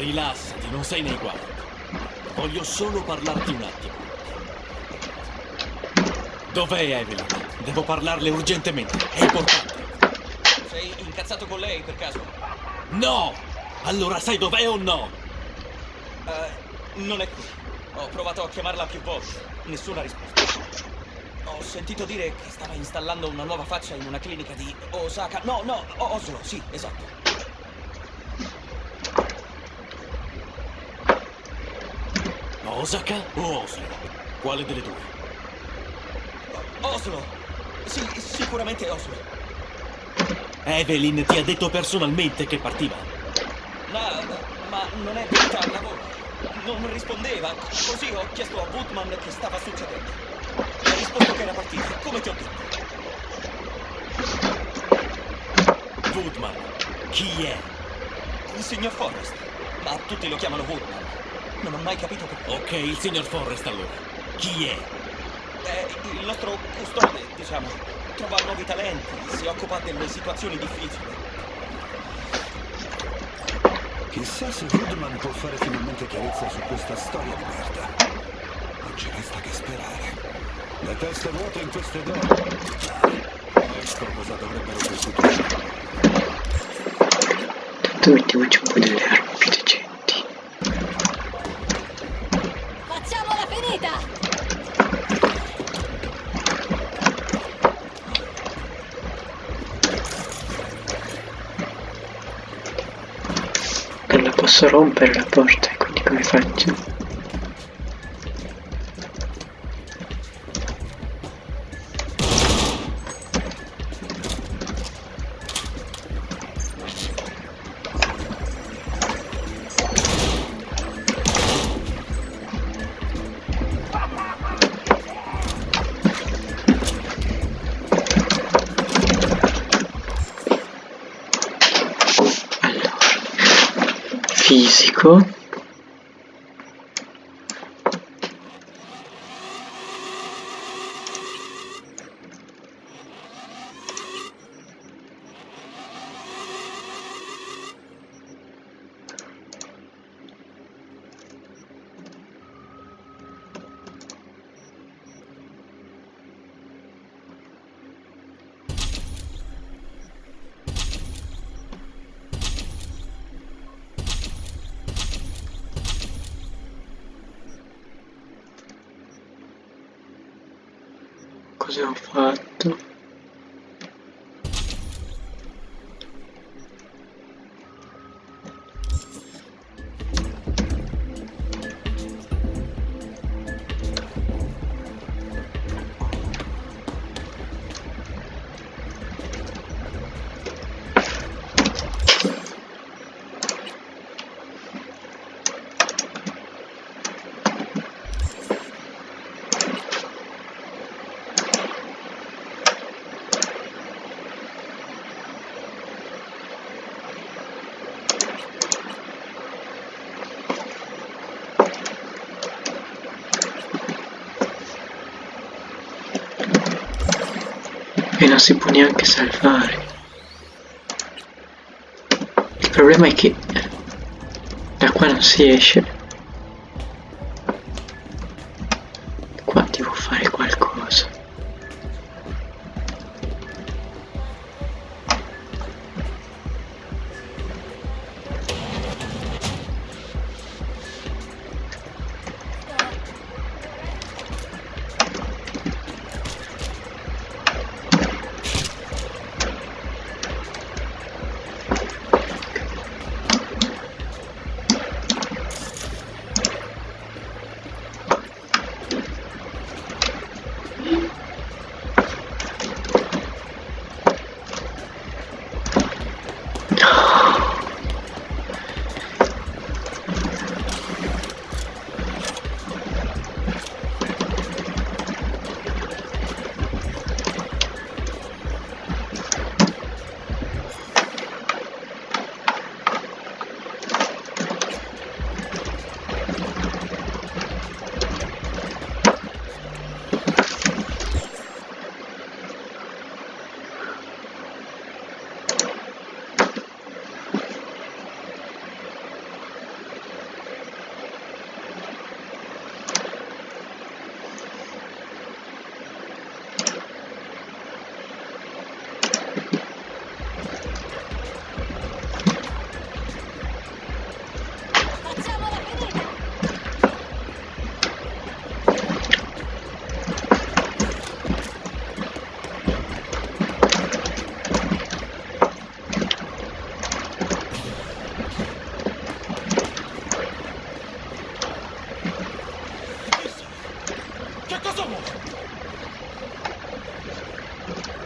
Rilassati, non sei nei guai. Voglio solo parlarti un attimo. Dov'è Evelyn? Devo parlarle urgentemente. È importante. Sei incazzato con lei per caso? No! Allora sai dov'è o no? Eh, non è qui. Ho provato a chiamarla più volte. Nessuna risposta. Ho sentito dire che stava installando una nuova faccia in una clinica di Osaka. No, no, Oslo, sì, esatto. Osaka o Oslo? Quale delle due? Oslo! Sì, sicuramente Oslo. Evelyn ti ha detto personalmente che partiva. No, ma non è venuta al lavoro. Non rispondeva. Così ho chiesto a Woodman che stava succedendo. Ha risposto che era partita, come ti ho detto. Woodman, chi è? Il signor Forrest. Ma tutti lo chiamano Woodman. Non ho mai capito perché. Ok, il signor Forrest allora. Chi è? È il nostro custode, diciamo. Trova nuovi talenti, si occupa delle situazioni difficili. Chissà se Woodman può fare finalmente chiarezza su questa storia di merda. Non ci resta che sperare. Le teste vuote in queste donne. Ecco cosa dovrebbero costituire. Tanto mettiamoci un po' delle armi più posso rompere la porta, quindi come faccio? Fisico cosa ho fatto e non si può neanche salvare. Il problema è che da qua non si esce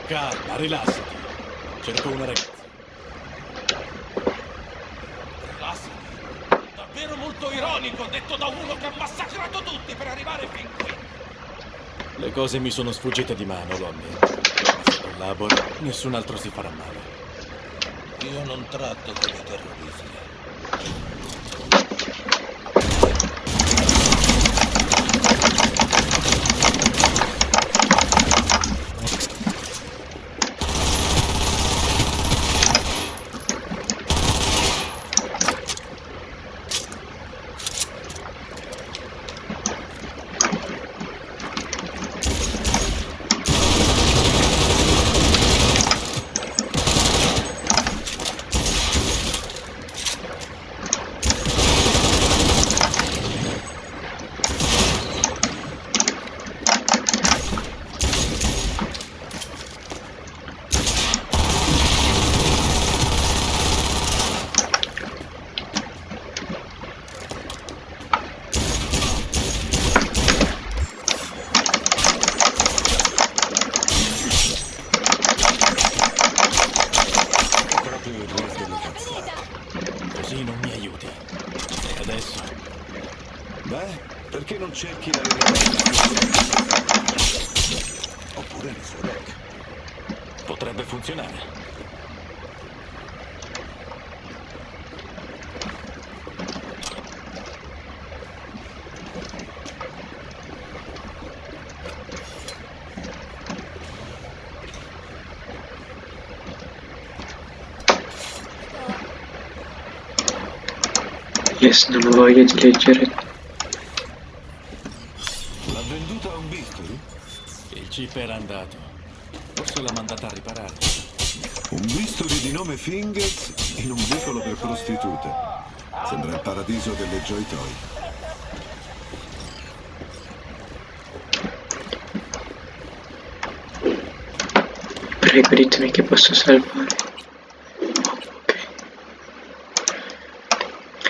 Calma, rilassati. Cerco una ragazza. Rilassati. Davvero molto ironico, detto da uno che ha massacrato tutti per arrivare fin qui. Le cose mi sono sfuggite di mano, lo ammetto. Ma se collaboro, nessun altro si farà male. Io non tratto con i terroristi. Szybki na Oppure Rek. Potrebbe funzionare. Yes, no, no, jedź, jedź. Era andato. Forse l'ha mandata a riparare. Un bisturi di nome Fingers in un vicolo per prostitute. Sembra il paradiso delle Joy Toy. Prego, ditemi che posso salvare. Ok.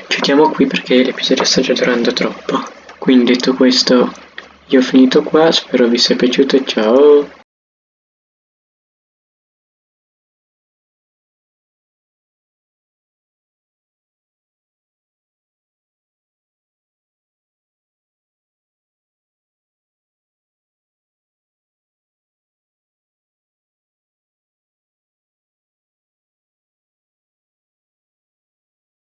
Chiudiamo qui perché l'episodio sta già durando troppo. Quindi detto questo, io ho finito qua, spero vi sia piaciuto, ciao!